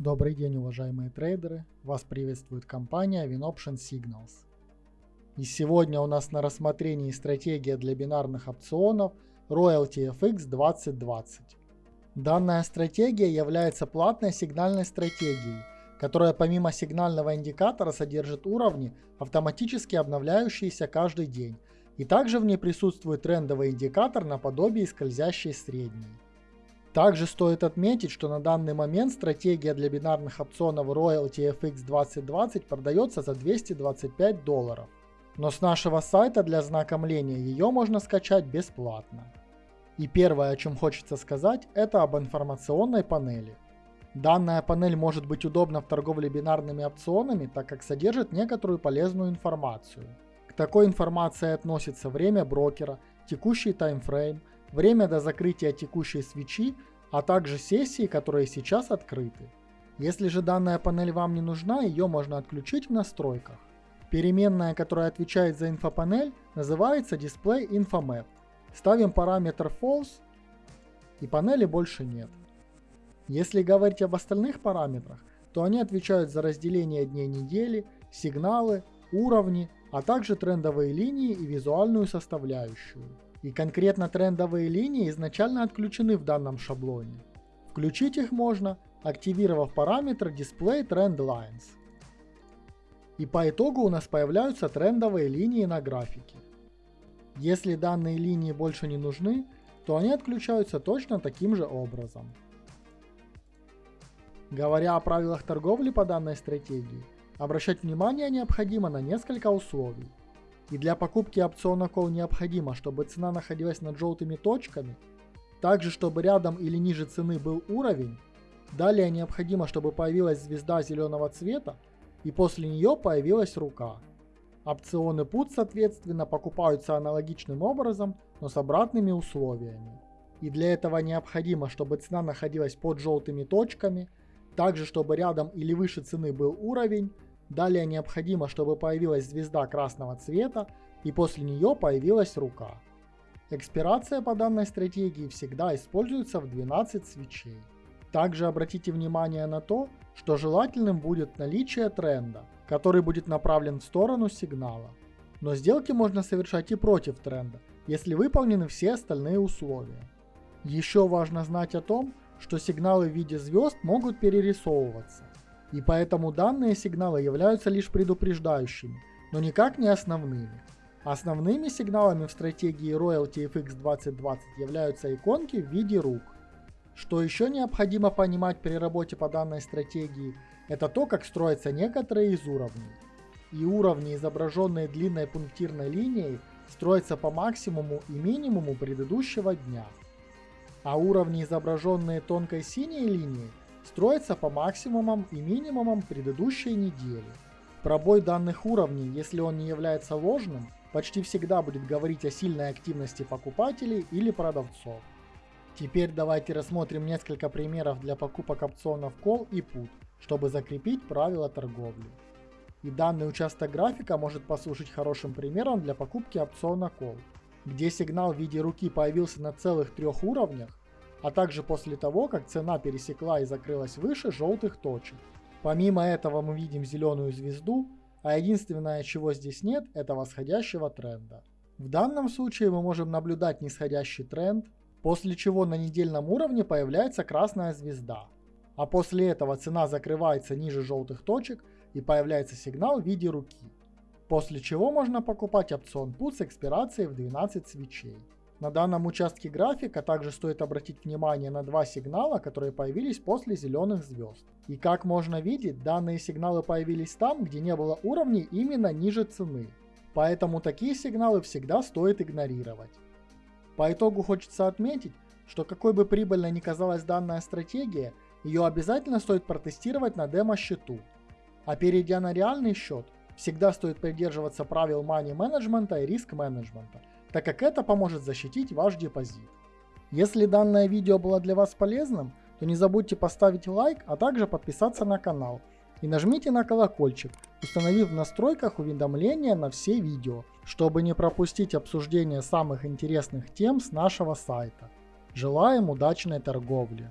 Добрый день, уважаемые трейдеры! Вас приветствует компания WinOption Signals. И сегодня у нас на рассмотрении стратегия для бинарных опционов Royalty FX 2020. Данная стратегия является платной сигнальной стратегией, которая помимо сигнального индикатора содержит уровни, автоматически обновляющиеся каждый день, и также в ней присутствует трендовый индикатор наподобие скользящей средней. Также стоит отметить, что на данный момент стратегия для бинарных опционов Royalty FX 2020 продается за 225 долларов. Но с нашего сайта для знакомления ее можно скачать бесплатно. И первое, о чем хочется сказать, это об информационной панели. Данная панель может быть удобна в торговле бинарными опционами, так как содержит некоторую полезную информацию. К такой информации относится время брокера, текущий таймфрейм, время до закрытия текущей свечи, а также сессии, которые сейчас открыты. Если же данная панель вам не нужна, ее можно отключить в настройках. Переменная, которая отвечает за инфопанель, называется Display InfoMap. Ставим параметр False и панели больше нет. Если говорить об остальных параметрах, то они отвечают за разделение дней недели, сигналы, уровни, а также трендовые линии и визуальную составляющую. И конкретно трендовые линии изначально отключены в данном шаблоне. Включить их можно, активировав параметр Display Trend Lines. И по итогу у нас появляются трендовые линии на графике. Если данные линии больше не нужны, то они отключаются точно таким же образом. Говоря о правилах торговли по данной стратегии, обращать внимание необходимо на несколько условий. И для покупки опциона Call необходимо, чтобы цена находилась над желтыми точками, также чтобы рядом или ниже цены был уровень, далее необходимо, чтобы появилась звезда зеленого цвета, и после нее появилась рука. Опционы PUT, соответственно, покупаются аналогичным образом, но с обратными условиями. И для этого необходимо, чтобы цена находилась под желтыми точками, также чтобы рядом или выше цены был уровень, Далее необходимо, чтобы появилась звезда красного цвета и после нее появилась рука. Экспирация по данной стратегии всегда используется в 12 свечей. Также обратите внимание на то, что желательным будет наличие тренда, который будет направлен в сторону сигнала. Но сделки можно совершать и против тренда, если выполнены все остальные условия. Еще важно знать о том, что сигналы в виде звезд могут перерисовываться и поэтому данные сигналы являются лишь предупреждающими, но никак не основными. Основными сигналами в стратегии Royalty FX 2020 являются иконки в виде рук. Что еще необходимо понимать при работе по данной стратегии, это то, как строятся некоторые из уровней. И уровни, изображенные длинной пунктирной линией, строятся по максимуму и минимуму предыдущего дня. А уровни, изображенные тонкой синей линией, строится по максимумам и минимумам предыдущей недели. Пробой данных уровней, если он не является ложным, почти всегда будет говорить о сильной активности покупателей или продавцов. Теперь давайте рассмотрим несколько примеров для покупок опционов Call и Put, чтобы закрепить правила торговли. И данный участок графика может послужить хорошим примером для покупки опциона Call, где сигнал в виде руки появился на целых трех уровнях, а также после того, как цена пересекла и закрылась выше желтых точек. Помимо этого мы видим зеленую звезду, а единственное, чего здесь нет, это восходящего тренда. В данном случае мы можем наблюдать нисходящий тренд, после чего на недельном уровне появляется красная звезда. А после этого цена закрывается ниже желтых точек и появляется сигнал в виде руки. После чего можно покупать опцион PUT с экспирацией в 12 свечей. На данном участке графика также стоит обратить внимание на два сигнала, которые появились после зеленых звезд. И как можно видеть, данные сигналы появились там, где не было уровней именно ниже цены. Поэтому такие сигналы всегда стоит игнорировать. По итогу хочется отметить, что какой бы прибыльной ни казалась данная стратегия, ее обязательно стоит протестировать на демо-счету. А перейдя на реальный счет, всегда стоит придерживаться правил money менеджмента и риск менеджмента, так как это поможет защитить ваш депозит. Если данное видео было для вас полезным, то не забудьте поставить лайк, а также подписаться на канал. И нажмите на колокольчик, установив в настройках уведомления на все видео, чтобы не пропустить обсуждение самых интересных тем с нашего сайта. Желаем удачной торговли!